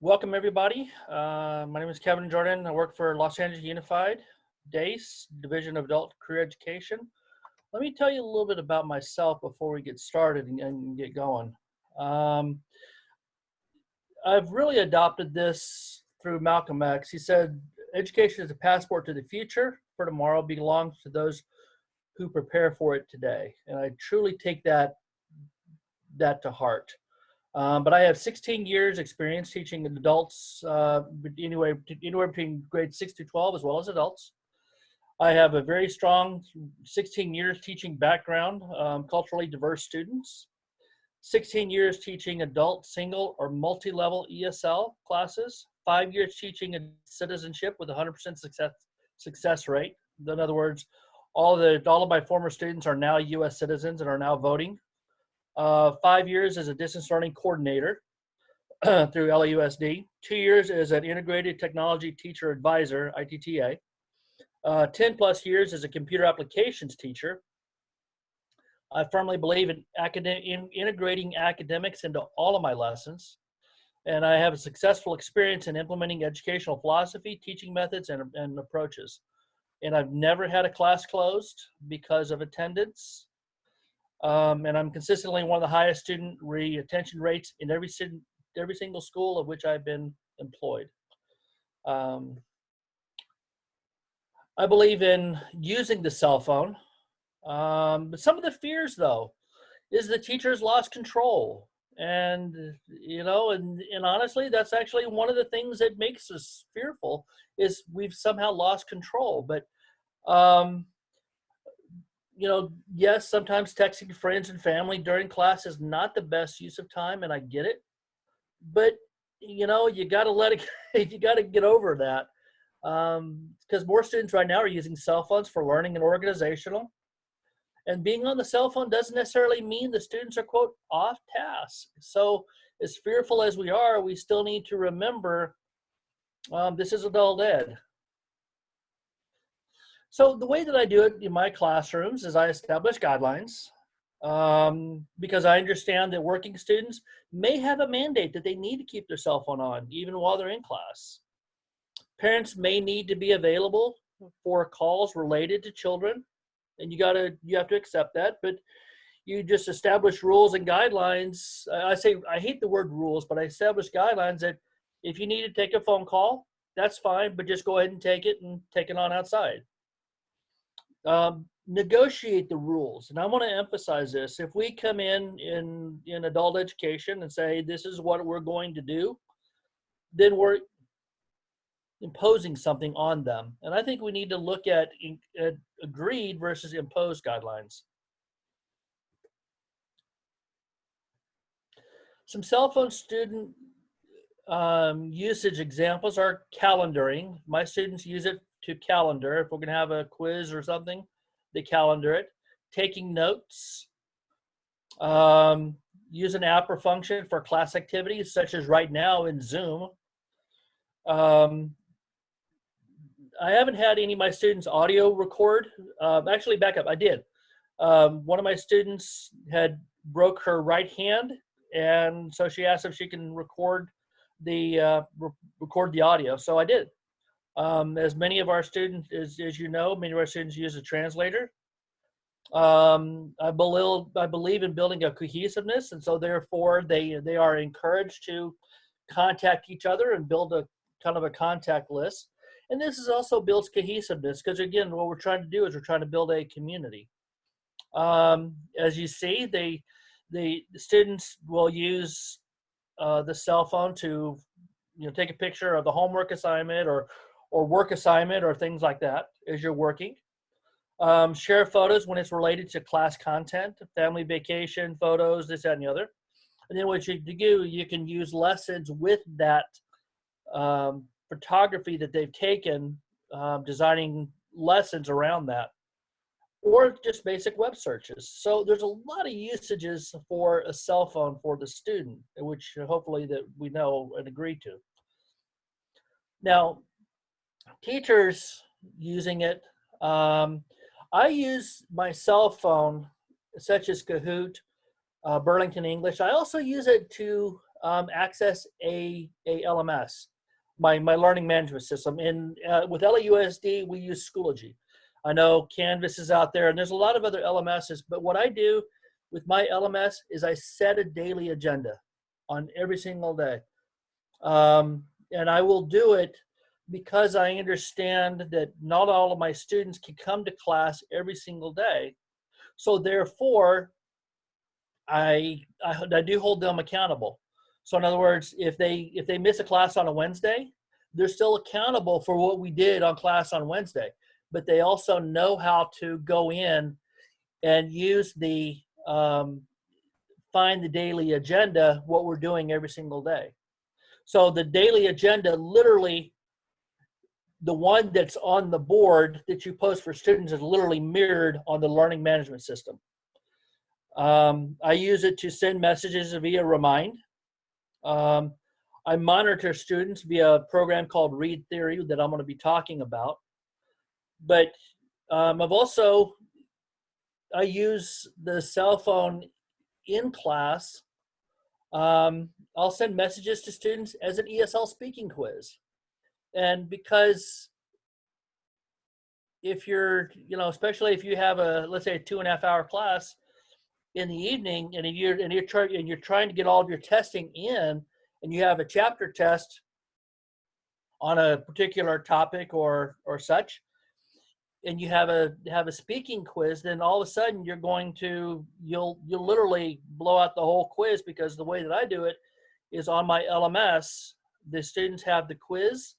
Welcome everybody. Uh, my name is Kevin Jordan. I work for Los Angeles Unified, DACE, Division of Adult Career Education. Let me tell you a little bit about myself before we get started and, and get going. Um, I've really adopted this through Malcolm X. He said, education is a passport to the future, for tomorrow belongs to those who prepare for it today. And I truly take that, that to heart. Um, but I have 16 years experience teaching adults uh, anywhere, anywhere between grade 6 to 12 as well as adults. I have a very strong 16 years teaching background, um, culturally diverse students. 16 years teaching adult single or multi-level ESL classes, five years teaching citizenship with 100% success, success rate. In other words, all, the, all of my former students are now US citizens and are now voting uh, five years as a distance learning coordinator through LAUSD, two years as an integrated technology teacher advisor, ITTA, uh, 10 plus years as a computer applications teacher. I firmly believe in, academic, in integrating academics into all of my lessons. And I have a successful experience in implementing educational philosophy, teaching methods, and, and approaches. And I've never had a class closed because of attendance um, and I'm consistently one of the highest student retention rates in every, every single school of which I've been employed. Um, I believe in using the cell phone. Um, but some of the fears though, is the teachers lost control. And, you know, and, and honestly, that's actually one of the things that makes us fearful is we've somehow lost control. But um, you know, yes, sometimes texting friends and family during class is not the best use of time, and I get it. But you know, you got to let it. you got to get over that because um, more students right now are using cell phones for learning and organizational. And being on the cell phone doesn't necessarily mean the students are quote off task. So as fearful as we are, we still need to remember um, this is adult ed. So the way that I do it in my classrooms is I establish guidelines um, because I understand that working students may have a mandate that they need to keep their cell phone on even while they're in class. Parents may need to be available for calls related to children and you gotta, you have to accept that, but you just establish rules and guidelines. I say, I hate the word rules, but I establish guidelines that if you need to take a phone call, that's fine, but just go ahead and take it and take it on outside um, negotiate the rules. And I want to emphasize this. If we come in, in in adult education and say, this is what we're going to do, then we're imposing something on them. And I think we need to look at, at agreed versus imposed guidelines. Some cell phone student um, usage examples are calendaring. My students use it to calendar. If we're going to have a quiz or something, they calendar it. Taking notes. Um, use an app or function for class activities, such as right now in Zoom. Um, I haven't had any of my students audio record. Um, actually, back up, I did. Um, one of my students had broke her right hand, and so she asked if she can record the uh, re record the audio. So I did. Um, as many of our students, as, as you know, many of our students use a translator. Um, I, believe, I believe in building a cohesiveness, and so therefore they, they are encouraged to contact each other and build a kind of a contact list. And this is also builds cohesiveness because again, what we're trying to do is we're trying to build a community. Um, as you see, they, the, students will use uh, the cell phone to you know take a picture of the homework assignment or or work assignment or things like that as you're working. Um, share photos when it's related to class content, family vacation photos, this, that, and the other. And then what you do, you can use lessons with that um, photography that they've taken, um, designing lessons around that, or just basic web searches. So there's a lot of usages for a cell phone for the student, which hopefully that we know and agree to. Now, teachers using it. Um, I use my cell phone, such as Kahoot, uh, Burlington English. I also use it to um, access a, a LMS, my, my learning management system. And uh, with LAUSD, we use Schoology. I know Canvas is out there and there's a lot of other LMSs, but what I do with my LMS is I set a daily agenda on every single day. Um, and I will do it because I understand that not all of my students can come to class every single day. So therefore, I, I, I do hold them accountable. So in other words, if they if they miss a class on a Wednesday, they're still accountable for what we did on class on Wednesday. But they also know how to go in and use the um, find the daily agenda, what we're doing every single day. So the daily agenda, literally, the one that's on the board that you post for students is literally mirrored on the learning management system. Um, I use it to send messages via Remind. Um, I monitor students via a program called Read Theory that I'm going to be talking about. But um, I've also, I use the cell phone in class. Um, I'll send messages to students as an ESL speaking quiz. And because if you're, you know, especially if you have a, let's say a two and a half hour class, in the evening and you're and you're trying and you're trying to get all of your testing in and you have a chapter test on a particular topic or or such and you have a have a speaking quiz then all of a sudden you're going to you'll you'll literally blow out the whole quiz because the way that I do it is on my LMS the students have the quiz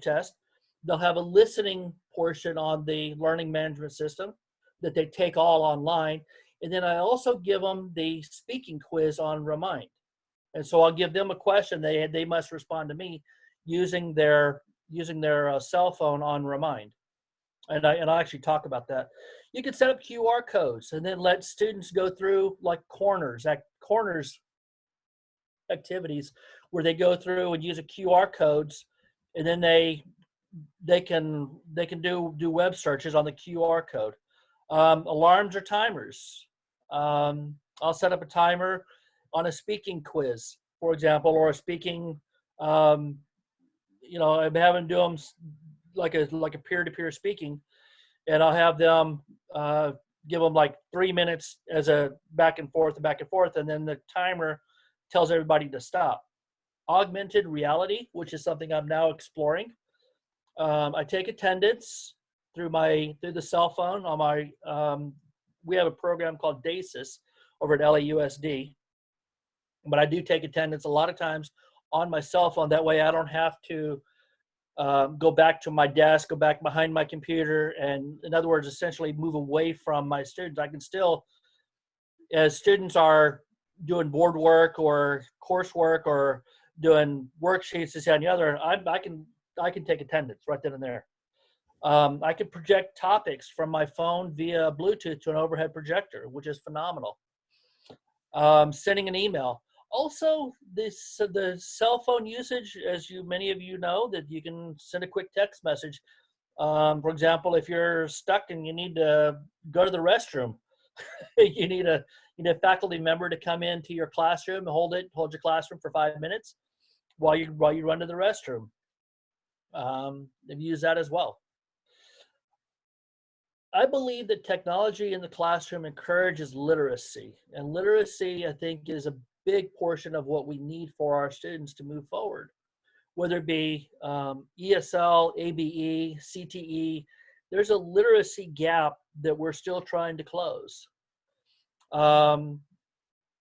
test they'll have a listening portion on the learning management system that they take all online and then I also give them the speaking quiz on Remind. And so I'll give them a question. They, they must respond to me using their, using their uh, cell phone on Remind. And I, and I actually talk about that. You can set up QR codes and then let students go through like corners, at corners activities where they go through and use a QR codes and then they they can they can do do web searches on the QR code. Um, alarms or timers. Um, I'll set up a timer on a speaking quiz, for example, or a speaking, um, you know, I'm having do them like a like a peer-to-peer speaking, and I'll have them uh, give them like three minutes as a back and forth, and back and forth, and then the timer tells everybody to stop. Augmented reality, which is something I'm now exploring. Um, I take attendance through my through the cell phone on my um, we have a program called DASIS over at LAUSD, but I do take attendance a lot of times on my cell phone. That way I don't have to um, go back to my desk, go back behind my computer, and in other words, essentially move away from my students. I can still, as students are doing board work or coursework or doing worksheets, this and the other, I, I can I can take attendance right then and there. Um, I can project topics from my phone via Bluetooth to an overhead projector, which is phenomenal. Um, sending an email. Also, this the cell phone usage, as you many of you know, that you can send a quick text message. Um, for example, if you're stuck and you need to go to the restroom, you need a you need a faculty member to come into your classroom and hold it, hold your classroom for five minutes while you while you run to the restroom. Um, they've used that as well. I believe that technology in the classroom encourages literacy, and literacy, I think, is a big portion of what we need for our students to move forward. Whether it be um, ESL, ABE, CTE, there's a literacy gap that we're still trying to close. Um,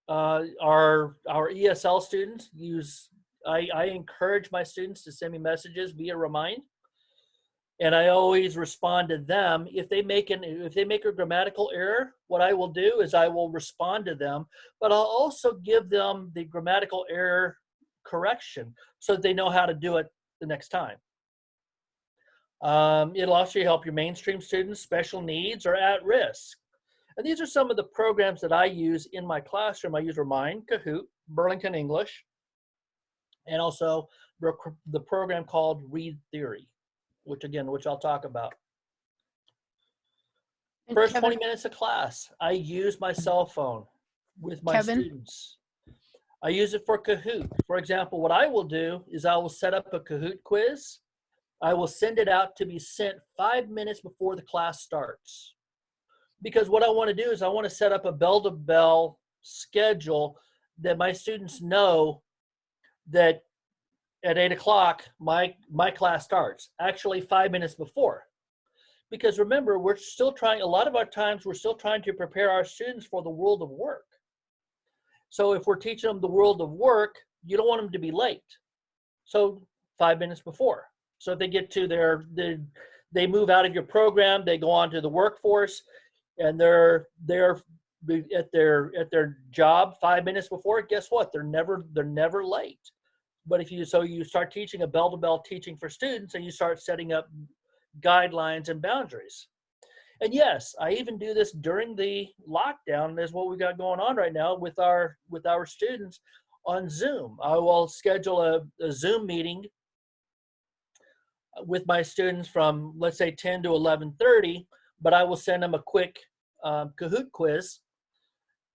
uh, our our ESL students use. I, I encourage my students to send me messages via Remind and I always respond to them. If they make an if they make a grammatical error, what I will do is I will respond to them, but I'll also give them the grammatical error correction so they know how to do it the next time. Um, it'll also help your mainstream students, special needs, or at risk. And these are some of the programs that I use in my classroom. I use Remind, Kahoot, Burlington English, and also the program called Read Theory which again, which I'll talk about. And First Kevin- 20 minutes of class, I use my cell phone with my Kevin? students. I use it for Kahoot. For example, what I will do is I will set up a Kahoot quiz. I will send it out to be sent five minutes before the class starts. Because what I want to do is I want to set up a bell to bell schedule that my students know that at eight o'clock my my class starts actually five minutes before. Because remember we're still trying a lot of our times we're still trying to prepare our students for the world of work. So if we're teaching them the world of work you don't want them to be late. So five minutes before. So if they get to their they, they move out of your program they go on to the workforce and they're they're at their at their job five minutes before guess what? They're never they're never late but if you so you start teaching a bell to bell teaching for students and you start setting up guidelines and boundaries. And yes i even do this during the lockdown is what we got going on right now with our with our students on zoom. I will schedule a, a zoom meeting with my students from let's say 10 to 11:30 but i will send them a quick um, kahoot quiz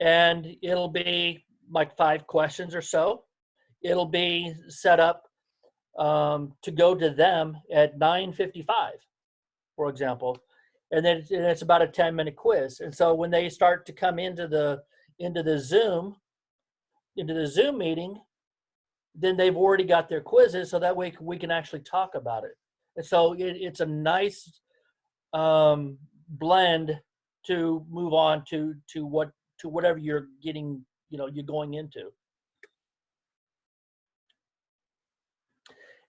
and it'll be like five questions or so it'll be set up um, to go to them at 9.55 for example. And then it's, and it's about a 10 minute quiz. And so when they start to come into the into the zoom into the zoom meeting then they've already got their quizzes so that way we can actually talk about it. And so it, it's a nice um, blend to move on to to what to whatever you're getting you know you're going into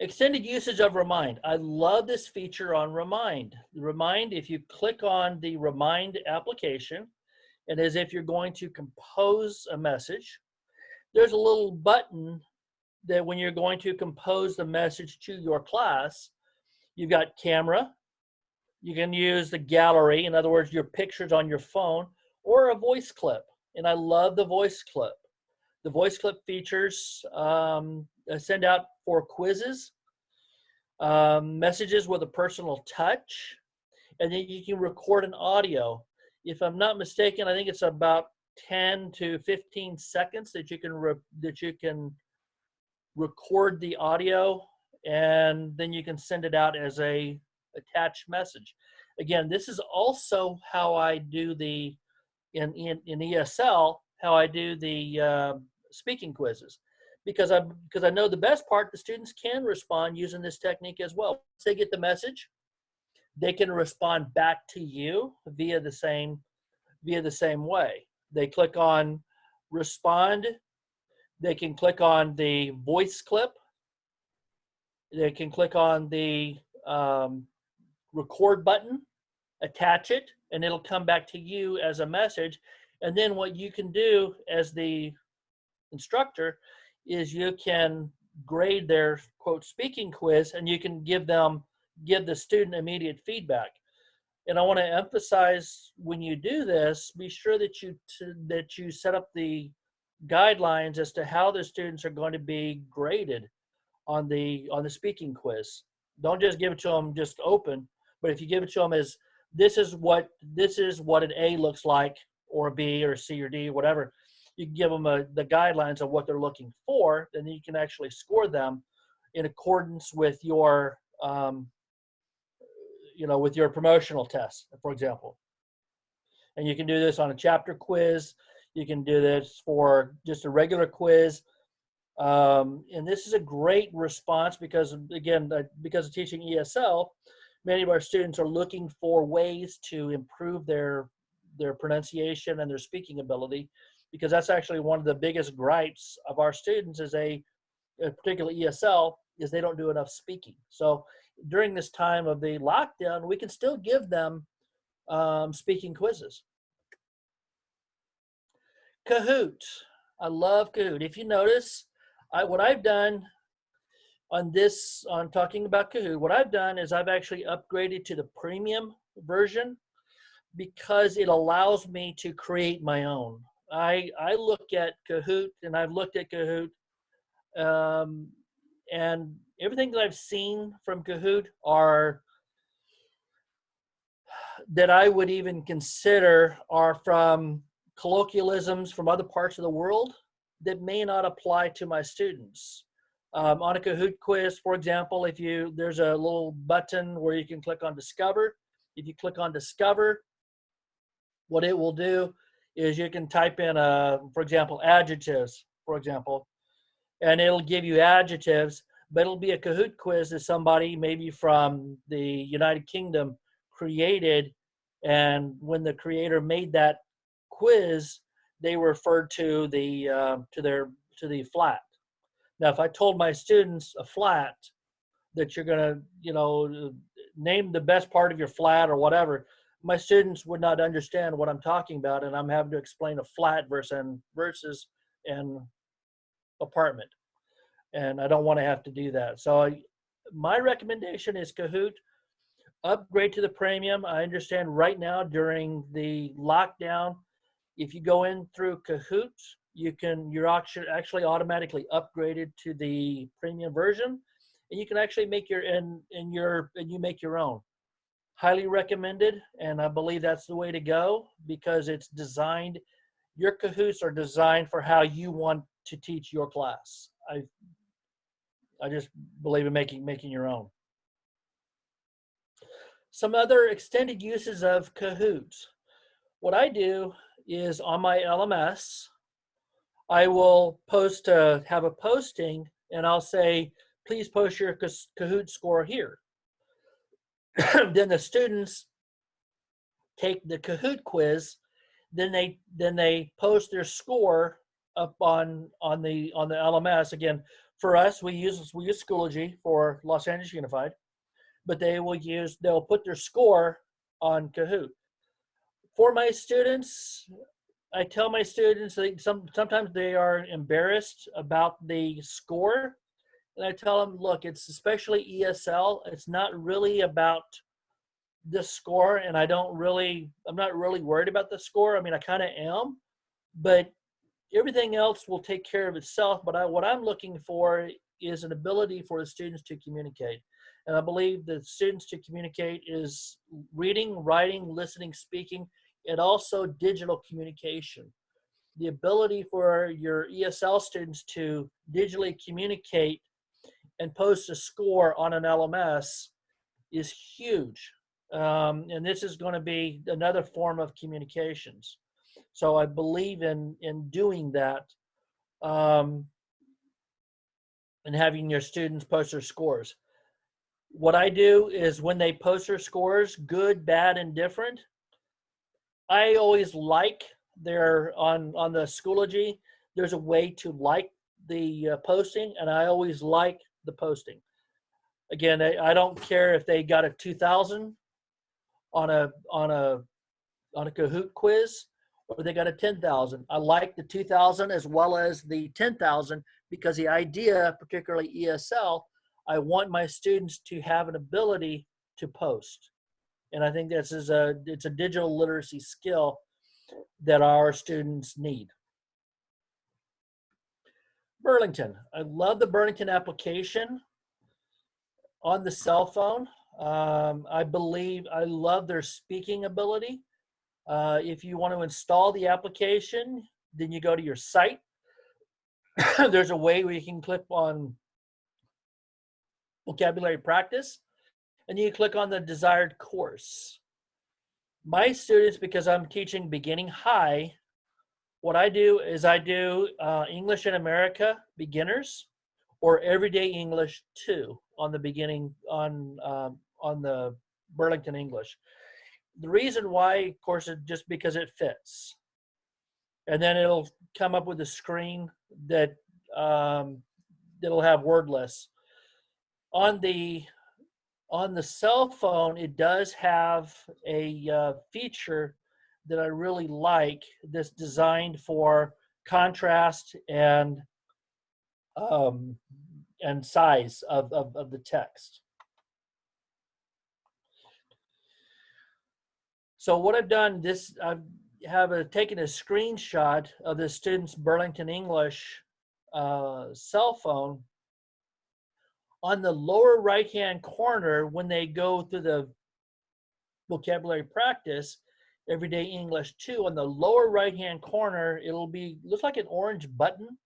Extended usage of Remind. I love this feature on Remind. Remind, if you click on the Remind application, and as if you're going to compose a message, there's a little button that when you're going to compose the message to your class, you've got camera, you can use the gallery, in other words, your pictures on your phone, or a voice clip. And I love the voice clip. The voice clip features um, uh, send out for quizzes, um, messages with a personal touch, and then you can record an audio. If I'm not mistaken, I think it's about 10 to 15 seconds that you can that you can record the audio and then you can send it out as a attached message. Again, this is also how I do the in in, in ESL how I do the uh, speaking quizzes because I because I know the best part the students can respond using this technique as well. Once they get the message, they can respond back to you via the same via the same way. They click on respond. They can click on the voice clip. They can click on the um, record button, attach it, and it'll come back to you as a message. And then what you can do as the instructor is you can grade their quote speaking quiz and you can give them give the student immediate feedback. And i want to emphasize when you do this be sure that you that you set up the guidelines as to how the students are going to be graded on the on the speaking quiz. Don't just give it to them just open but if you give it to them as this is what this is what an a looks like or a b or c or d whatever you can give them a, the guidelines of what they're looking for, then you can actually score them in accordance with your, um, you know, with your promotional test, for example. And you can do this on a chapter quiz. You can do this for just a regular quiz. Um, and this is a great response because, again, because of teaching ESL, many of our students are looking for ways to improve their their pronunciation and their speaking ability because that's actually one of the biggest gripes of our students is a, a particular ESL is they don't do enough speaking. So during this time of the lockdown, we can still give them um, speaking quizzes. Kahoot. I love Kahoot. If you notice, I, what I've done on this, on talking about Kahoot, what I've done is I've actually upgraded to the premium version because it allows me to create my own. I I look at Kahoot and I've looked at Kahoot, um, and everything that I've seen from Kahoot are that I would even consider are from colloquialisms from other parts of the world. that may not apply to my students. Um, on a Kahoot quiz, for example, if you there's a little button where you can click on Discover. If you click on Discover, what it will do is you can type in, uh, for example, adjectives, for example, and it'll give you adjectives, but it'll be a Kahoot quiz that somebody maybe from the United Kingdom created. And when the creator made that quiz, they referred to the uh, to their to the flat. Now, if I told my students a flat that you're gonna, you know, name the best part of your flat or whatever, my students would not understand what I'm talking about, and I'm having to explain a flat versus versus an apartment, and I don't want to have to do that. So, I, my recommendation is Kahoot. Upgrade to the premium. I understand right now during the lockdown, if you go in through Kahoot, you can you're actually actually automatically upgraded to the premium version, and you can actually make your and and your and you make your own highly recommended and i believe that's the way to go because it's designed your Kahoots are designed for how you want to teach your class. I i just believe in making making your own. Some other extended uses of kahoots what i do is on my lms i will post uh, have a posting and i'll say please post your kahoot score here then the students take the Kahoot quiz, then they then they post their score up on on the on the LMS. Again, for us, we use we use Schoology for Los Angeles Unified, but they will use they'll put their score on Kahoot. For my students, I tell my students that some sometimes they are embarrassed about the score and I tell them, look, it's especially ESL. It's not really about the score, and I don't really, I'm not really worried about the score. I mean, I kind of am, but everything else will take care of itself. But I, what I'm looking for is an ability for the students to communicate. And I believe the students to communicate is reading, writing, listening, speaking, and also digital communication. The ability for your ESL students to digitally communicate and post a score on an LMS is huge. Um, and this is going to be another form of communications. So I believe in in doing that um, and having your students post their scores. What I do is when they post their scores, good, bad, and different, I always like their on on the Schoology. There's a way to like the uh, posting, and I always like the posting. Again, I, I don't care if they got a 2000 on a on a on a Kahoot quiz or they got a 10,000. I like the 2000 as well as the 10,000 because the idea, particularly ESL, I want my students to have an ability to post. And I think this is a it's a digital literacy skill that our students need. Burlington. I love the Burlington application on the cell phone. Um, I believe I love their speaking ability. Uh, if you want to install the application, then you go to your site. There's a way where you can click on vocabulary practice and you click on the desired course. My students, because I'm teaching beginning high, what I do is I do uh, English in America beginners or everyday English 2 on the beginning on um, on the Burlington English. The reason why, of course, is just because it fits. And then it'll come up with a screen that um, that'll have wordless. On the on the cell phone, it does have a uh, feature that I really like that's designed for contrast and um, and size of, of, of the text. So what I've done, this I have a, taken a screenshot of the student's Burlington English uh, cell phone. On the lower right-hand corner, when they go through the vocabulary practice, Everyday English 2, on the lower right-hand corner, it'll be, looks like an orange button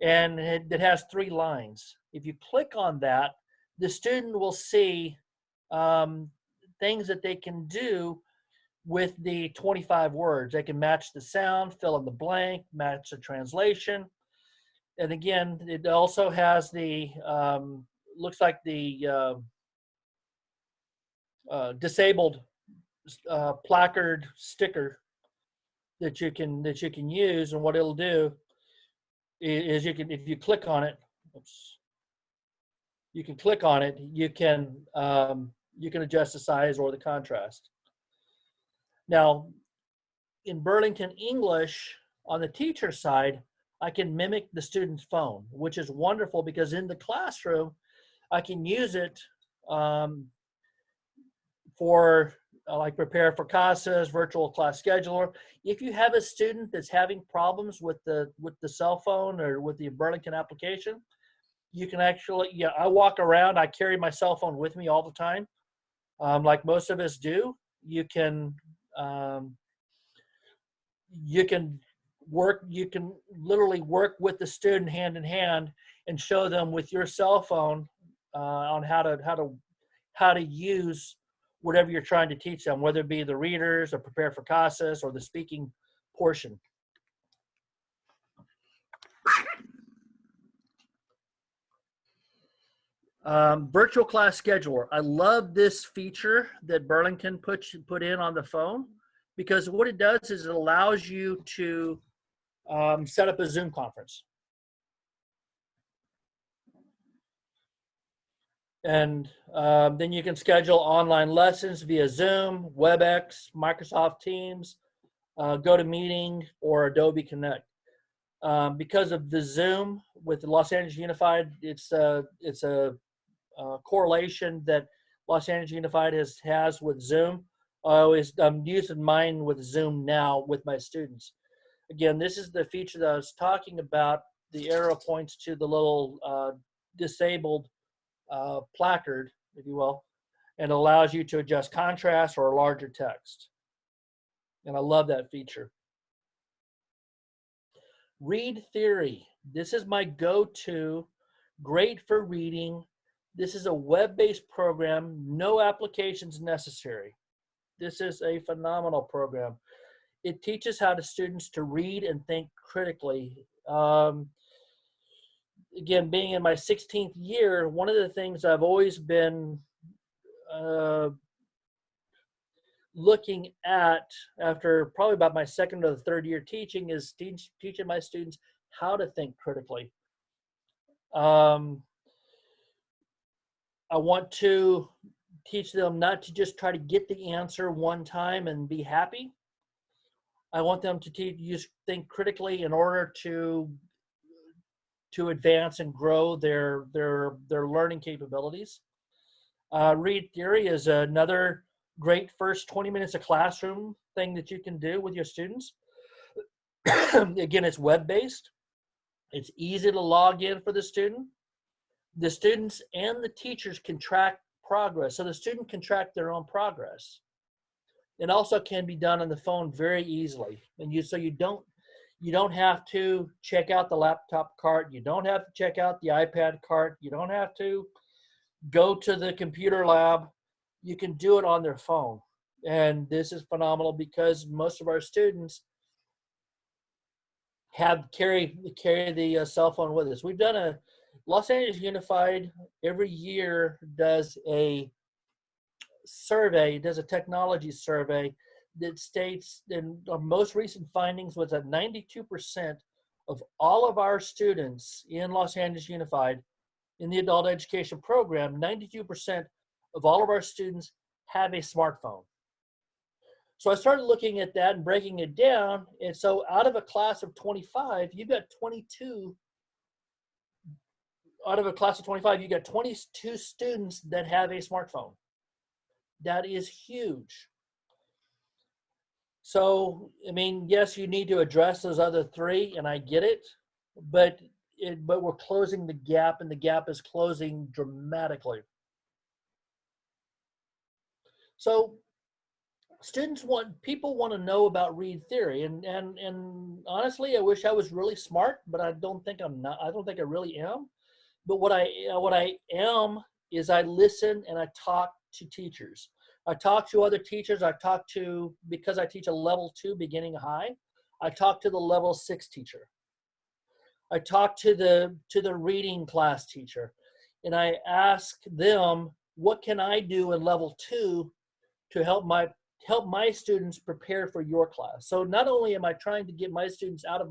and it, it has three lines. If you click on that, the student will see um, things that they can do with the 25 words. They can match the sound, fill in the blank, match the translation. And again, it also has the, um, looks like the uh, uh, disabled uh, placard sticker that you can that you can use and what it'll do is you can if you click on it oops, you can click on it you can um, you can adjust the size or the contrast. Now in Burlington English on the teacher side I can mimic the student's phone which is wonderful because in the classroom I can use it um, for like prepare for CASAS, virtual class scheduler. If you have a student that's having problems with the with the cell phone or with the Burlington application, you can actually, yeah, I walk around, I carry my cell phone with me all the time, um, like most of us do. You can, um, you can work, you can literally work with the student hand in hand and show them with your cell phone uh, on how to, how to, how to use whatever you're trying to teach them, whether it be the readers or prepare for CASAS or the speaking portion. Um, virtual class scheduler. I love this feature that Burlington put, put in on the phone because what it does is it allows you to um, set up a Zoom conference. And um, then you can schedule online lessons via Zoom, WebEx, Microsoft Teams, uh, GoToMeeting, or Adobe Connect. Um, because of the Zoom with Los Angeles Unified, it's a, it's a, a correlation that Los Angeles Unified has, has with Zoom. I always, I'm using mine with Zoom now with my students. Again, this is the feature that I was talking about. The arrow points to the little uh, disabled uh, placard, if you will, and allows you to adjust contrast or larger text. And I love that feature. Read Theory. This is my go-to, great for reading. This is a web-based program, no applications necessary. This is a phenomenal program. It teaches how to students to read and think critically. Um, again, being in my 16th year, one of the things I've always been uh, looking at after probably about my second or third year teaching is teach, teaching my students how to think critically. Um, I want to teach them not to just try to get the answer one time and be happy. I want them to teach, use think critically in order to to advance and grow their their their learning capabilities. Uh, read theory is another great first 20 minutes of classroom thing that you can do with your students. Again, it's web-based. It's easy to log in for the student. The students and the teachers can track progress. So the student can track their own progress. It also can be done on the phone very easily. And you so you don't you don't have to check out the laptop cart. You don't have to check out the iPad cart. You don't have to go to the computer lab. You can do it on their phone. And this is phenomenal because most of our students have carry carry the uh, cell phone with us. We've done a Los Angeles Unified every year does a survey, does a technology survey that states in our most recent findings was that 92% of all of our students in Los Angeles Unified in the adult education program, 92% of all of our students have a smartphone. So I started looking at that and breaking it down. And so out of a class of 25, you've got 22, out of a class of 25, you've got 22 students that have a smartphone. That is huge. So, I mean, yes, you need to address those other three, and I get it, but it, but we're closing the gap, and the gap is closing dramatically. So, students want people want to know about read theory and and and honestly i wish i was really smart but i don't think i'm not i don't think i really am but what i what i am is i listen and i talk to teachers i talk to other teachers i talk to because i teach a level two beginning high i talk to the level six teacher i talk to the to the reading class teacher and i ask them what can i do in level two to help my help my students prepare for your class. So not only am I trying to get my students out of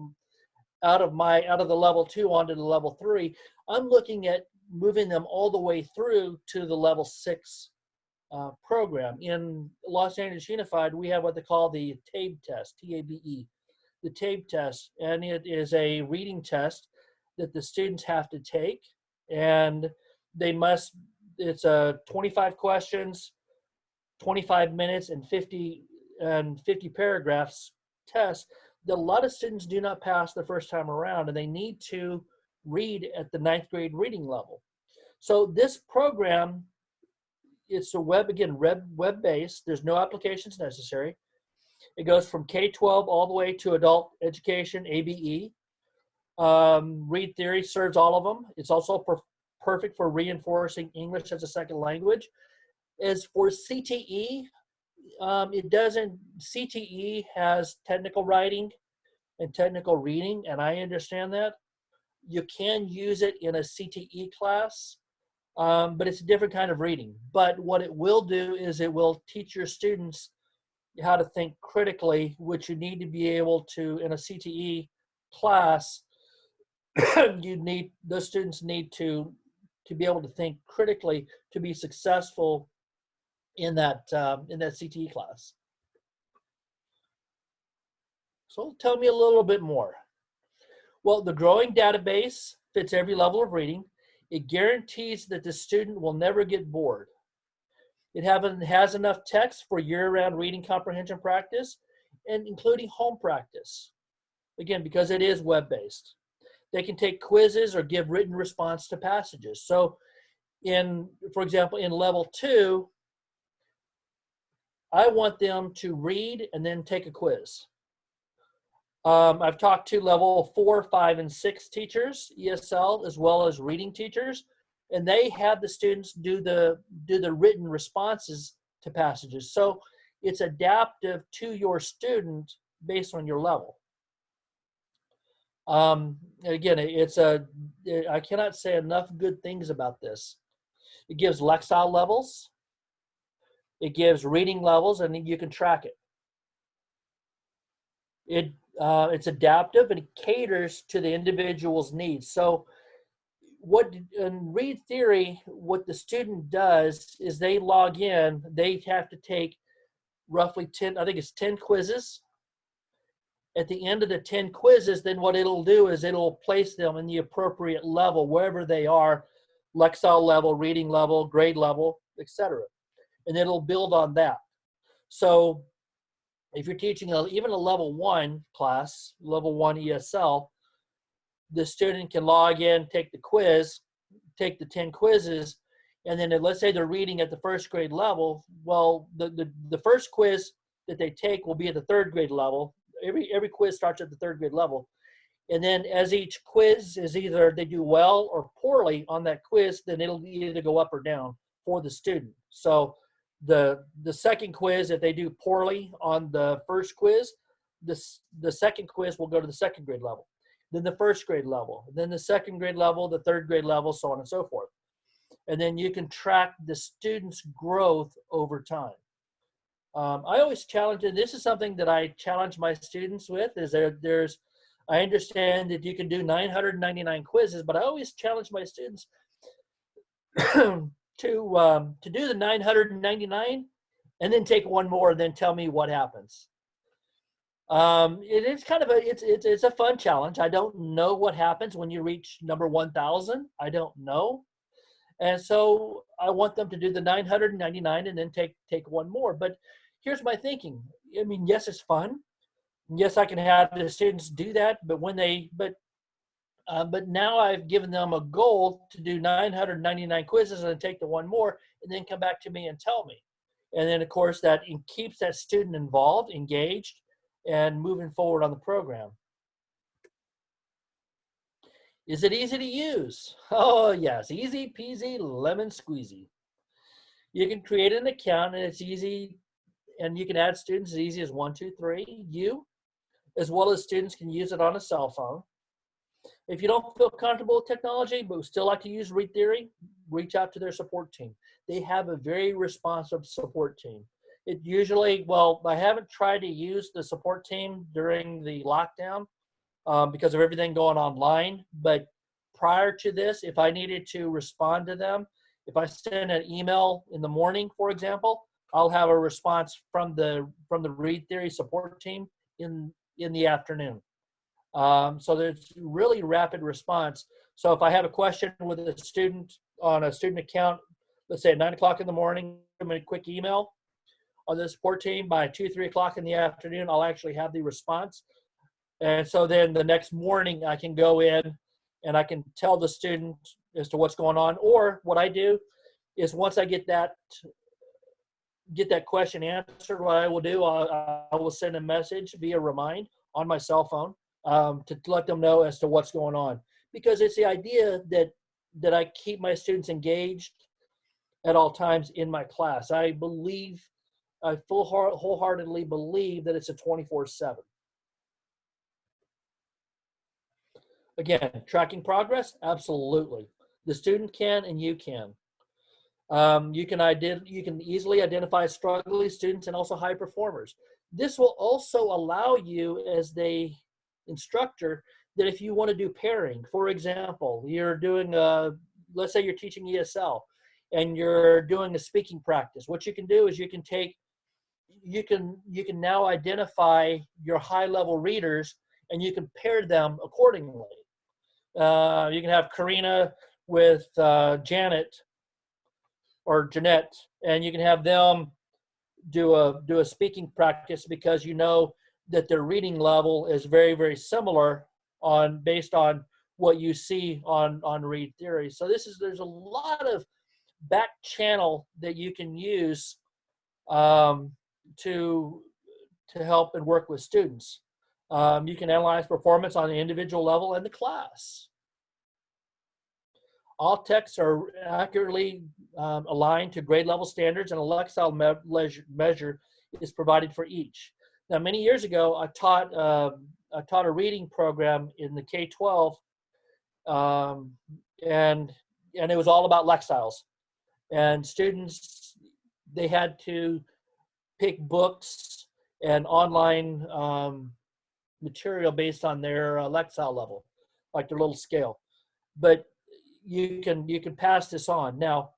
out of my out of the level two onto the level three, I'm looking at moving them all the way through to the level six uh, program. In Los Angeles Unified, we have what they call the TABE test, T-A-B-E, the TABE test, and it is a reading test that the students have to take, and they must. It's a uh, 25 questions 25 minutes and 50 and 50 paragraphs test that a lot of students do not pass the first time around and they need to read at the ninth grade reading level. So this program, it's a web, again, web, web based. There's no applications necessary. It goes from K-12 all the way to adult education, ABE. Um, Read Theory serves all of them. It's also per perfect for reinforcing English as a second language. As for CTE, um, it doesn't, CTE has technical writing and technical reading, and I understand that. You can use it in a CTE class, um, but it's a different kind of reading. But what it will do is it will teach your students how to think critically, which you need to be able to, in a CTE class, you need, those students need to, to be able to think critically to be successful in that um, in that CTE class. So tell me a little bit more. Well, the growing database fits every level of reading. It guarantees that the student will never get bored. It has enough text for year-round reading comprehension practice and including home practice. Again, because it is web-based. They can take quizzes or give written response to passages. So in, for example, in level two, I want them to read and then take a quiz. Um, I've talked to level four, five, and six teachers, ESL, as well as reading teachers, and they have the students do the do the written responses to passages. So it's adaptive to your student based on your level. Um, again, it's a I cannot say enough good things about this. It gives Lexile levels. It gives reading levels and you can track it. It uh, it's adaptive and it caters to the individual's needs. So what in read theory, what the student does is they log in, they have to take roughly 10, I think it's 10 quizzes. At the end of the 10 quizzes, then what it'll do is it'll place them in the appropriate level, wherever they are, Lexile level, reading level, grade level, etc and it'll build on that. So if you're teaching a, even a level one class, level one ESL, the student can log in, take the quiz, take the 10 quizzes, and then let's say they're reading at the first grade level, well, the, the, the first quiz that they take will be at the third grade level. Every, every quiz starts at the third grade level. And then as each quiz is either they do well or poorly on that quiz, then it'll either go up or down for the student. So the the second quiz if they do poorly on the first quiz this the second quiz will go to the second grade level then the first grade level then the second grade level the third grade level so on and so forth. And then you can track the students growth over time. Um, i always challenge and this is something that i challenge my students with is there there's i understand that you can do 999 quizzes but i always challenge my students to um, to do the 999 and then take one more and then tell me what happens. Um, it is kind of a it's, it's it's a fun challenge. I don't know what happens when you reach number 1,000. I don't know, and so I want them to do the 999 and then take take one more. But here's my thinking. I mean, yes, it's fun. Yes, I can have the students do that. But when they but uh, but now I've given them a goal to do 999 quizzes and take the one more and then come back to me and tell me. And then, of course, that keeps that student involved, engaged, and moving forward on the program. Is it easy to use? Oh, yes, easy peasy lemon squeezy. You can create an account and it's easy, and you can add students as easy as one, two, three. You, as well as students, can use it on a cell phone. If you don't feel comfortable with technology, but still like to use Read Theory, reach out to their support team. They have a very responsive support team. It usually, well, I haven't tried to use the support team during the lockdown um, because of everything going online. But prior to this, if I needed to respond to them, if I send an email in the morning, for example, I'll have a response from the from the Read Theory support team in in the afternoon. Um, so there's really rapid response. So if I have a question with a student on a student account, let's say at nine o'clock in the morning, give me a quick email on the support team by two, three o'clock in the afternoon, I'll actually have the response. And so then the next morning I can go in and I can tell the student as to what's going on. Or what I do is once I get that get that question answered, what I will do, I, I will send a message via remind on my cell phone um, to let them know as to what's going on. Because it's the idea that that I keep my students engaged at all times in my class. I believe, I full heart wholeheartedly believe that it's a 24/7. Again, tracking progress, absolutely. The student can, and you can. Um, you can ident- you can easily identify struggling students and also high performers. This will also allow you as the instructor that if you want to do pairing, for example, you're doing a, let's say you're teaching ESL and you're doing a speaking practice, what you can do is you can take, you can, you can now identify your high level readers and you can pair them accordingly. Uh, you can have Karina with uh, Janet or Jeanette, and you can have them do a do a speaking practice because you know that their reading level is very very similar on based on what you see on on read theory. So this is there's a lot of back channel that you can use um, to to help and work with students. Um, you can analyze performance on the individual level and the class. All texts are accurately um, aligned to grade level standards and a Lexile me measure is provided for each. Now, many years ago, I taught uh, I taught a reading program in the K-12, um, and and it was all about Lexiles, and students they had to pick books and online um, material based on their uh, Lexile level, like their little scale. But you can you can pass this on now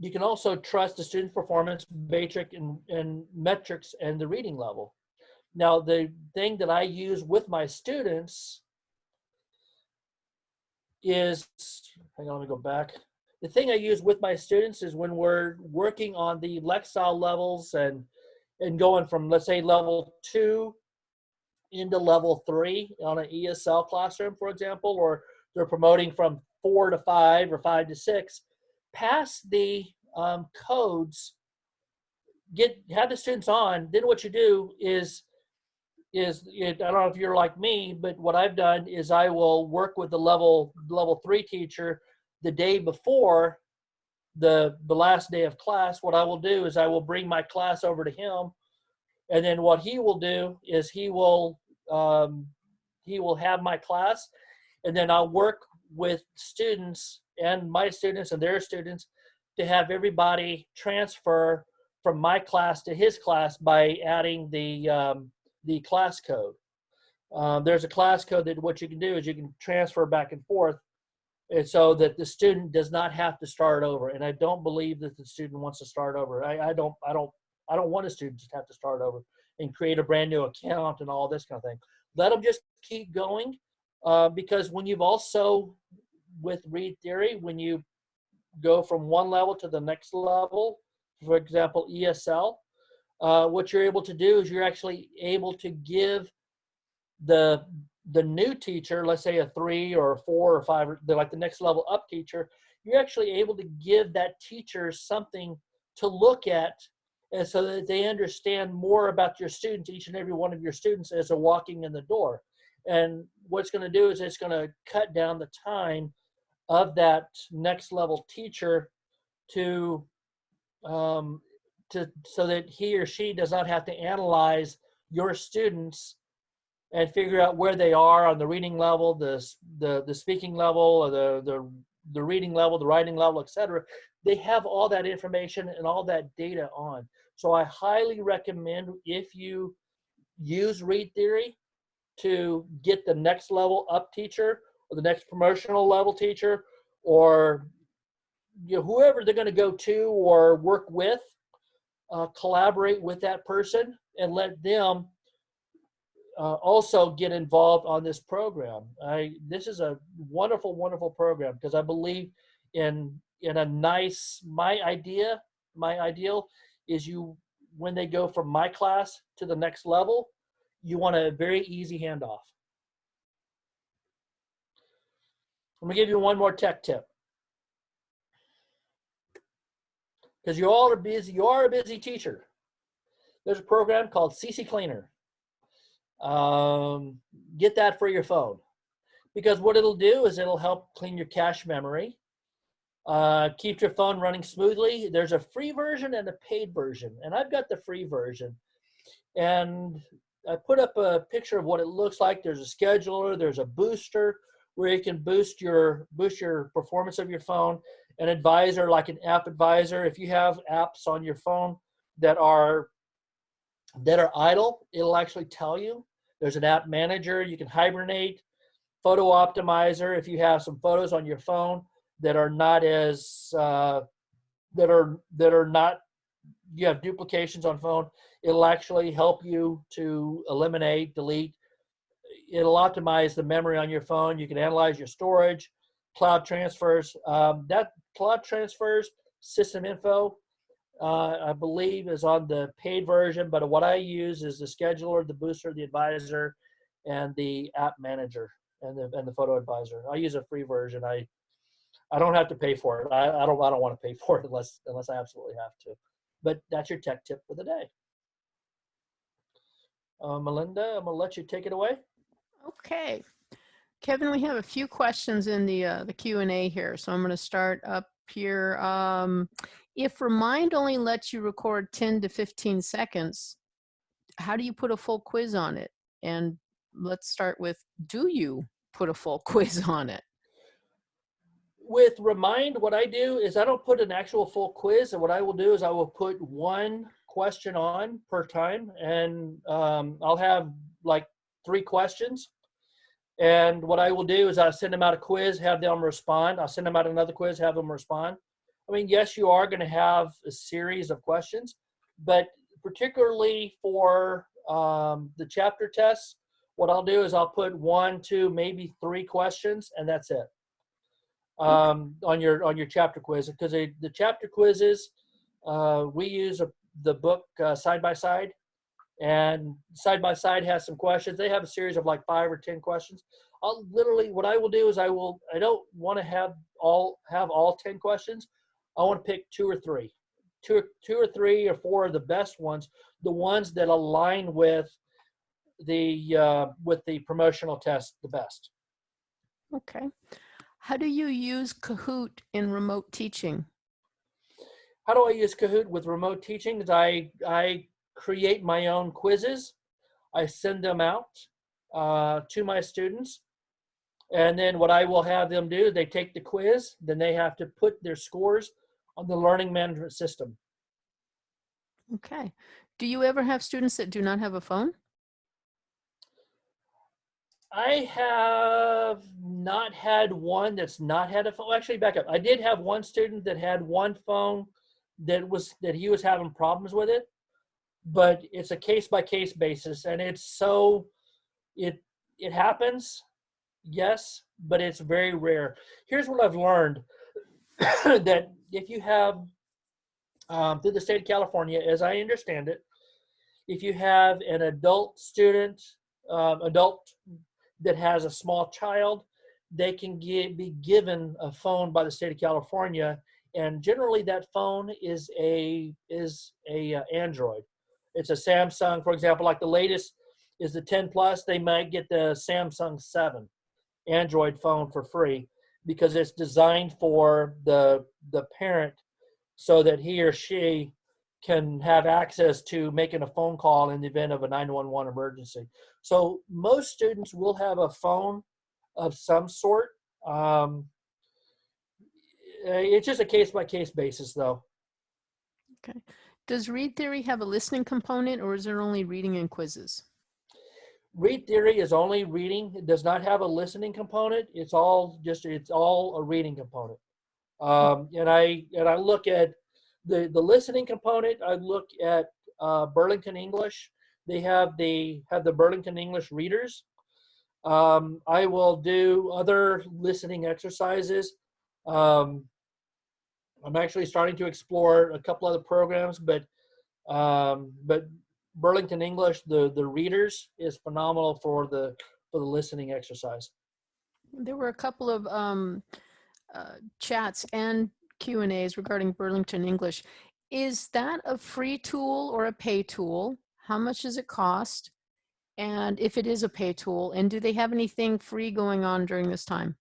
you can also trust the student's performance matrix and, and metrics and the reading level. Now, the thing that I use with my students is, hang on, let me go back. The thing I use with my students is when we're working on the Lexile levels and and going from, let's say, level two into level three on an ESL classroom, for example, or they're promoting from four to five or five to six, pass the um, codes, get have the students on. Then what you do is is I don't know if you're like me, but what I've done is I will work with the level level three teacher the day before the the last day of class. What I will do is I will bring my class over to him, and then what he will do is he will um, he will have my class, and then I'll work with students and my students and their students to have everybody transfer from my class to his class by adding the um, the class code. Um, there's a class code that what you can do is you can transfer back and forth and so that the student does not have to start over and i don't believe that the student wants to start over I, I don't i don't i don't want a student to have to start over and create a brand new account and all this kind of thing let them just keep going uh, because when you've also with read theory when you go from one level to the next level, for example, ESL, uh, what you're able to do is you're actually able to give the the new teacher, let's say a three or a four or five, like the next level up teacher, you're actually able to give that teacher something to look at and so that they understand more about your students, each and every one of your students as they're walking in the door. And what's going to do is it's going to cut down the time of that next level teacher to um, to so that he or she does not have to analyze your students and figure out where they are on the reading level, the the the speaking level, or the the the reading level, the writing level, etc. They have all that information and all that data on. So I highly recommend if you use Read Theory to get the next level up teacher or the next promotional level teacher or you know, whoever they're going to go to or work with, uh, collaborate with that person and let them uh, also get involved on this program. I this is a wonderful, wonderful program because I believe in in a nice my idea, my ideal is you when they go from my class to the next level, you want a very easy handoff. I'm gonna give you one more tech tip. Because you all are busy, you are a busy teacher. There's a program called CC Cleaner. Um, get that for your phone. Because what it'll do is it'll help clean your cache memory, uh, keep your phone running smoothly. There's a free version and a paid version, and I've got the free version. And I put up a picture of what it looks like. There's a scheduler, there's a booster where you can boost your boost your performance of your phone. An advisor like an app advisor, if you have apps on your phone that are that are idle, it'll actually tell you. There's an app manager, you can hibernate, photo optimizer if you have some photos on your phone that are not as uh, that are that are not you have duplications on phone it'll actually help you to eliminate delete it'll optimize the memory on your phone you can analyze your storage cloud transfers um, that cloud transfers system info uh, i believe is on the paid version but what i use is the scheduler the booster the advisor and the app manager and the, and the photo advisor i use a free version i I don't have to pay for it. I, I don't I don't want to pay for it unless unless I absolutely have to. But that's your tech tip for the day. Uh, Melinda, I'm gonna let you take it away. Okay. Kevin, we have a few questions in the uh, the Q&A here, so I'm going to start up here. Um, if Remind only lets you record 10 to 15 seconds, how do you put a full quiz on it? And let's start with, do you put a full quiz on it? with Remind, what I do is I don't put an actual full quiz. And what I will do is I will put one question on per time. And um, I'll have like three questions. And what I will do is I send them out a quiz, have them respond. I'll send them out another quiz, have them respond. I mean, yes, you are going to have a series of questions, but particularly for um, the chapter tests, what I'll do is I'll put one, two, maybe three questions, and that's it um, on your on your chapter quiz because the chapter quizzes uh, we use a, the book uh, side by side. And side by side has some questions. They have a series of like five or ten questions. I'll literally what i will do is i will i don't want to have all have all 10 questions. I want to pick two or three. Two, two or three or four of the best ones the ones that align with the uh, with the promotional test the best. Okay. How do you use Kahoot in remote teaching? How do I use Kahoot with remote teaching? I, I create my own quizzes. I send them out uh, to my students. And then what I will have them do, they take the quiz, then they have to put their scores on the learning management system. Okay. Do you ever have students that do not have a phone? I have not had one that's not had a phone. Actually, back up. I did have one student that had one phone that was that he was having problems with it, but it's a case by case basis, and it's so it it happens, yes, but it's very rare. Here's what I've learned: that if you have um, through the state of California, as I understand it, if you have an adult student, um, adult that has a small child, they can gi- be given a phone by the state of California, and generally that phone is a is a uh, Android. It's a Samsung, for example, like the latest is the 10 plus. They might get the Samsung 7 Android phone for free because it's designed for the the parent so that he or she can have access to making a phone call in the event of a 911 emergency. So most students will have a phone of some sort. Um, it's just a case by case basis, though. Okay. Does Read Theory have a listening component or is there only reading and quizzes? Read theory is only reading. It does not have a listening component. It's all just it's all a reading component. Um, and I and I look at the the listening component. I look at uh, Burlington English. They have the have the Burlington English readers. Um, I will do other listening exercises. Um, I'm actually starting to explore a couple other programs, but um, but Burlington English, the the readers is phenomenal for the for the listening exercise. There were a couple of um, uh, chats and Q and A's regarding Burlington English. Is that a free tool or a pay tool? How much does it cost? And if it is a pay tool, and do they have anything free going on during this time?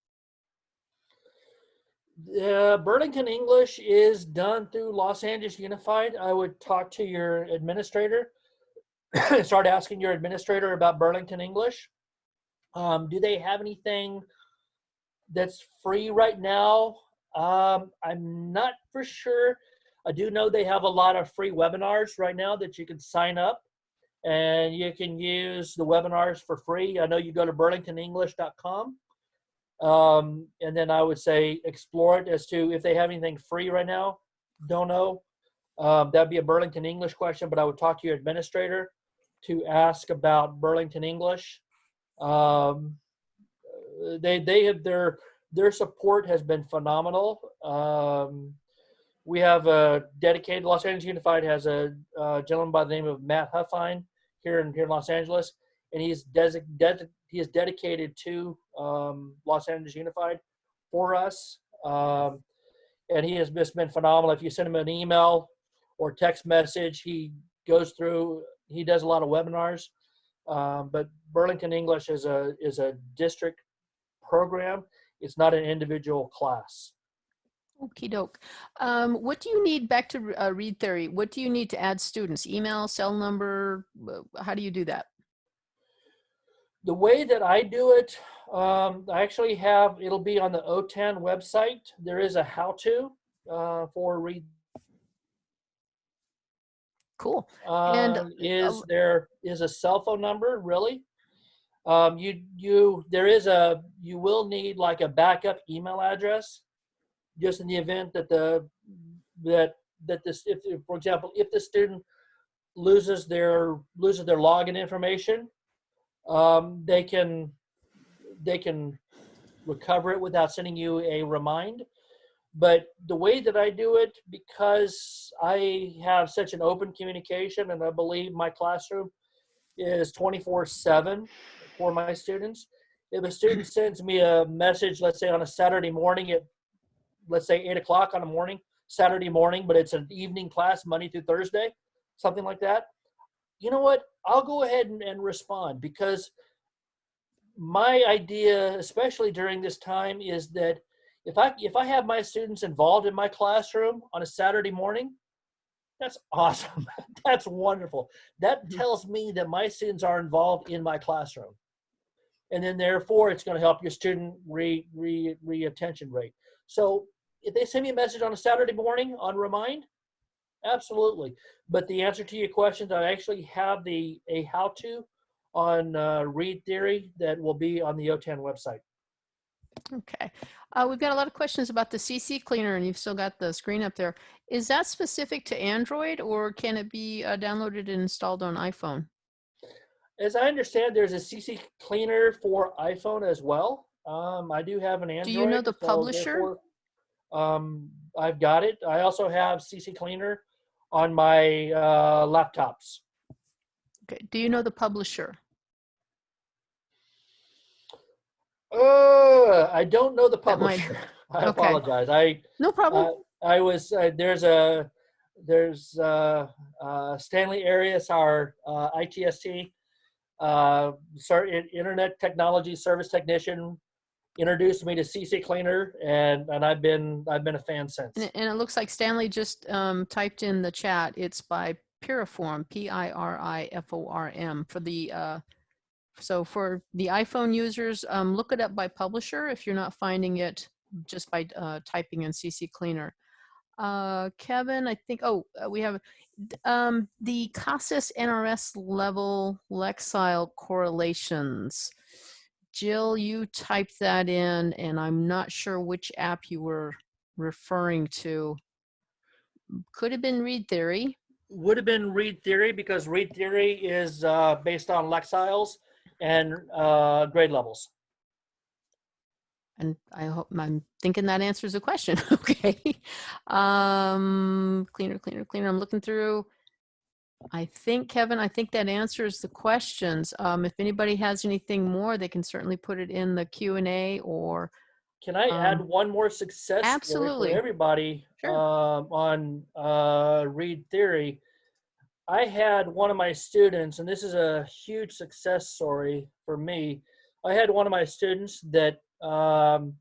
Uh, Burlington English is done through Los Angeles Unified. I would talk to your administrator, start asking your administrator about Burlington English. Um, do they have anything that's free right now? Um, I'm not for sure. I do know they have a lot of free webinars right now that you can sign up and you can use the webinars for free. I know you go to burlingtonenglish.com um, and then I would say explore it as to if they have anything free right now. Don't know. Um, that'd be a Burlington English question, but I would talk to your administrator to ask about Burlington English. Um, they they have their their support has been phenomenal. Um, we have a dedicated Los Angeles Unified has a, uh gentleman by the name of Matt Huffine here in here in Los Angeles, and he's desi- he is dedicated to um, Los Angeles Unified for us, um, and he has just been phenomenal. If you send him an email or text message, he goes through. He does a lot of webinars, um, but Burlington English is a is a district program. It's not an individual class. Okie doke. Um, what do you need back to uh, Read Theory? What do you need to add students? Email, cell number? Uh, How do you do that? The way that I do it, um, I actually have, it'll be on the OTAN website. There is a how-to uh, for read. Cool. Uh, And, is uh, there is a cell phone number really? Um, you you there is a you will need like a backup email address, just in the event that the that that this if, for example if the student loses their loses their login information, um, they can they can recover it without sending you a remind. But the way that I do it, because I have such an open communication, and I believe my classroom is 24 7 for my students. If a student sends me a message, let's say on a Saturday morning at, let's say 8 o'clock on a morning, Saturday morning, but it's an evening class, Monday through Thursday, something like that, you know what? I'll go ahead and, and respond because my idea, especially during this time, is that if I if I have my students involved in my classroom on a Saturday morning, that's awesome. that's wonderful. That Mhm. tells me that my students are involved in my classroom, and then therefore it's going to help your student re re re attention rate. So if they send me a message on a Saturday morning on Remind, absolutely. But the answer to your questions, I actually have the a how to on uh, Read Theory that will be on the OTAN website. Okay. Uh, we've got a lot of questions about the CC cleaner, and you've still got the screen up there. Is that specific to Android, or can it be uh, downloaded and installed on iPhone? As I understand, there's a CC cleaner for iPhone as well. Um, I do have an Android. Do you know the so publisher? Um, I've got it. I also have CC cleaner on my uh, laptops. Okay. Do you know the publisher? Uh, I don't know the publisher. I okay. apologize. I No problem. Uh, I was uh, there's a there's uh, uh, Stanley Arias, our uh, ITST, uh, in- Internet Technology Service Technician, introduced me to CC Cleaner, and and I've been I've been a fan since. And it, and it looks like Stanley just um, typed in the chat. It's by Piriform, P-I-R-I-F-O-R-M for the. Uh, so for the iPhone users, um, look it up by publisher if you're not finding it just by uh, typing in CC Cleaner. Uh, Kevin, I think. Oh, uh, we have um, the CASAS NRS level Lexile correlations. Jill, you typed that in, and I'm not sure which app you were referring to. Could have been Read Theory. Would have been Read Theory because Read Theory is uh, based on Lexiles and uh, grade levels. And I hope I'm thinking that answers the question. okay. Um, cleaner, cleaner, cleaner. I'm looking through. I think, Kevin, I think that answers the questions. Um, if anybody has anything more, they can certainly put it in the Q and A or Can I add Um, one more success absolutely. for everybody Sure. um, on uh, Read Theory? I had one of my students, and this is a huge success story for me. I had one of my students that um,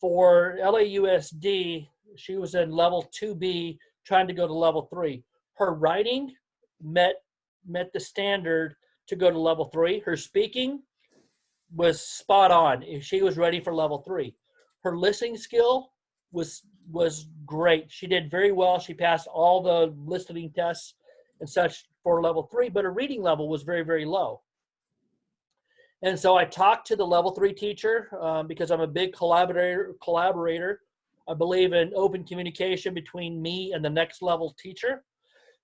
for LAUSD, she was in level 2B trying to go to level 3. Her writing met met the standard to go to level 3. Her speaking was spot on. She was ready for level 3. Her listening skill was was great. She did very well. She passed all the listening tests and such for level 3, but her reading level was very very low. And so I talked to the level three teacher um, because I'm a big collaborator. Collaborator, I believe in open communication between me and the next level teacher.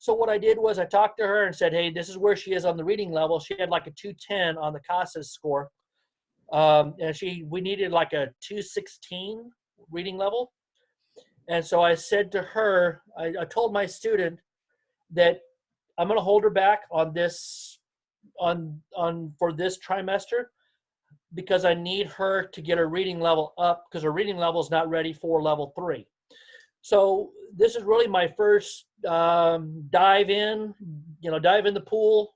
So what I did was I talked to her and said, "Hey, this is where she is on the reading level. She had like a 210 on the CASAS score, um, and she we needed like a 216 reading level." And so I said to her, I, I told my student that I'm going to hold her back on this on on for this trimester because I need her to get her reading level up because her reading level is not ready for level three. So this is really my first um, dive in, you know, dive in the pool,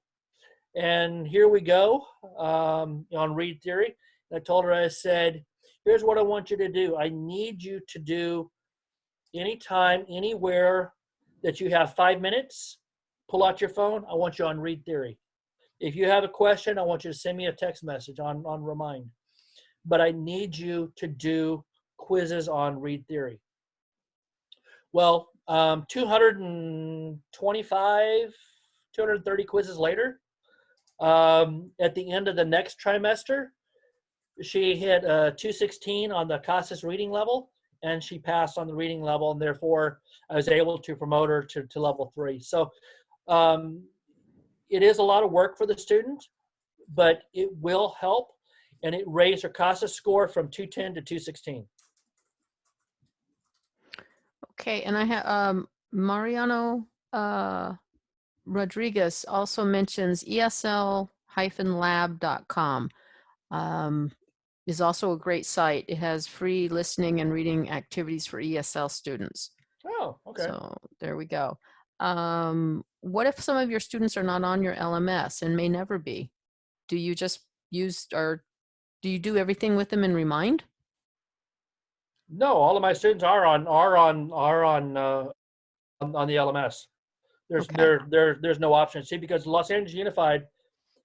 and here we go um, on read theory. I told her, I said, here's what I want you to do. I need you to do anytime, anywhere that you have five minutes. Pull out your phone. I want you on read theory. If you have a question, I want you to send me a text message on, on Remind. But I need you to do quizzes on read theory. Well, um, 225, 230 quizzes later, um, at the end of the next trimester, she hit a 216 on the CASAS reading level, and she passed on the reading level, and therefore I was able to promote her to, to level three. So um, it is a lot of work for the student, but it will help, and it raised her CASA score from 210 to 216. Okay, and I have um, Mariano uh, Rodriguez also mentions ESL-lab.com. Um, is also a great site. It has free listening and reading activities for ESL students. Oh, okay. So there we go. Um, what if some of your students are not on your LMS and may never be? Do you just use or do you do everything with them in Remind? No, all of my students are on are on are on uh, on, on the LMS. There's Okay. there there there's no option. See, because Los Angeles Unified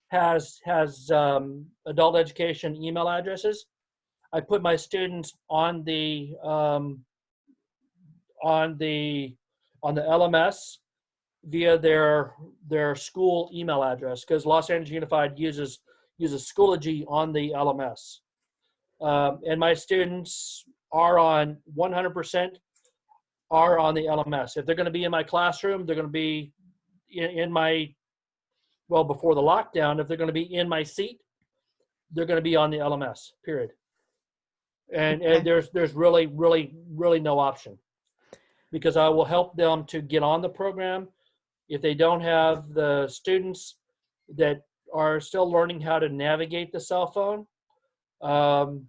has has um, adult education email addresses. I put my students on the um, on the on the LMS via their their school email address because Los Angeles Unified uses uses Schoology on the LMS. Um, and my students are on 100% are on the LMS. If they're going to be in my classroom, they're going to be in, in my well before the lockdown. If they're going to be in my seat, they're going to be on the LMS. Period. And and there's there's really really really no option because I will help them to get on the program. If they don't have the students that are still learning how to navigate the cell phone, Um,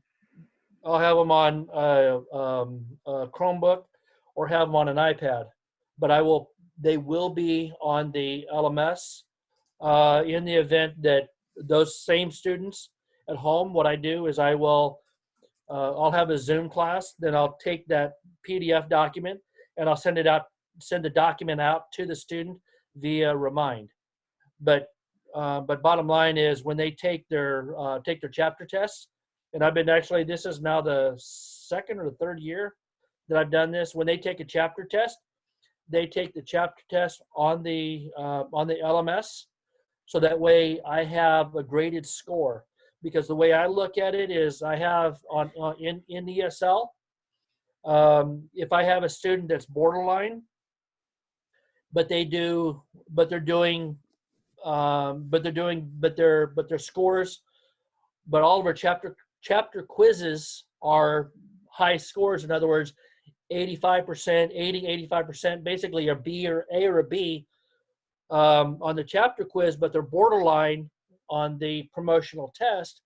I'll have them on uh, um, a Chromebook or have them on an iPad. But I will, they will be on the LMS uh, in the event that those same students at home, what I do is I will, uh, I'll have a Zoom class, then I'll take that PDF document and I'll send it out, send the document out to the student via Remind. But uh, but bottom line is when they take their uh, take their chapter tests, and I've been actually this is now the second or the third year that I've done this. When they take a chapter test, they take the chapter test on the uh, on the LMS, so that way I have a graded score. Because the way I look at it is I have on, on in in ESL, um, if I have a student that's borderline, but they do but they're doing um, but they're doing but their but their scores but all of our chapter chapter quizzes are high scores. In other words 85% 80 85% basically a b or a or a b um, on the chapter quiz but they're borderline on the promotional test.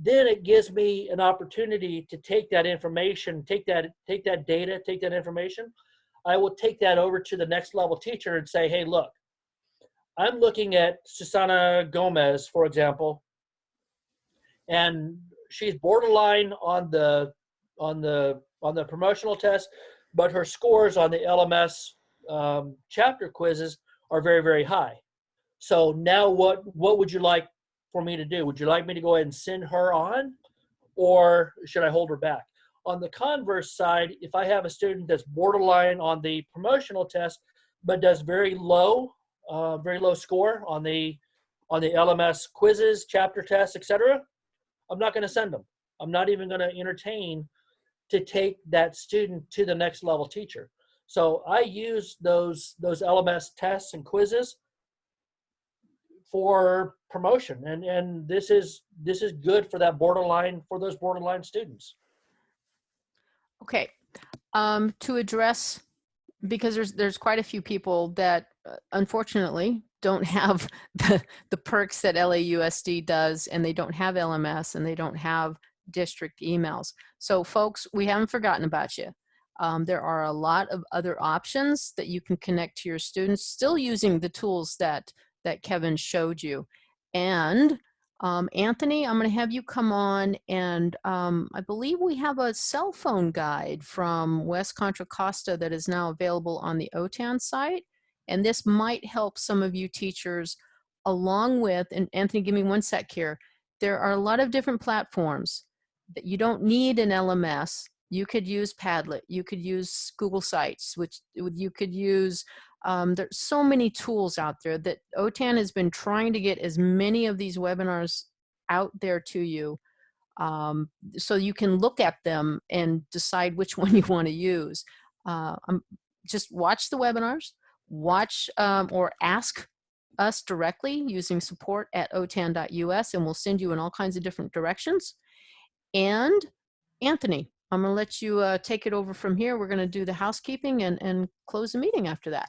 Then it gives me an opportunity to take that information take that take that data take that information. I will take that over to the next level teacher and say hey look I'm looking at Susana Gomez, for example, and she's borderline on the on the on the promotional test, but her scores on the LMS um, chapter quizzes are very very high. So now what what would you like for me to do? Would you like me to go ahead and send her on, or should I hold her back? On the converse side, if I have a student that's borderline on the promotional test, but does very low uh, very low score on the on the LMS quizzes, chapter tests, etc. I'm not going to send them. I'm not even going to entertain to take that student to the next level teacher. So I use those those LMS tests and quizzes for promotion, and and this is this is good for that borderline for those borderline students. Okay, um, to address because there's there's quite a few people that uh, unfortunately don't have the the perks that LAUSD does and they don't have LMS and they don't have district emails. So folks, we haven't forgotten about you. Um, there are a lot of other options that you can connect to your students still using the tools that that Kevin showed you. And um, Anthony, I'm going to have you come on and um, I believe we have a cell phone guide from West Contra Costa that is now available on the OTAN site. And this might help some of you teachers along with, and Anthony, give me one sec here. There are a lot of different platforms that you don't need an LMS. You could use Padlet, you could use Google Sites, which you could use um, there's so many tools out there that OTAN has been trying to get as many of these webinars out there to you um, so you can look at them and decide which one you want to use. Uh, um, just watch the webinars, watch um, or ask us directly using support at otan.us and we'll send you in all kinds of different directions. And Anthony, I'm going to let you uh, take it over from here. We're going to do the housekeeping and, and close the meeting after that.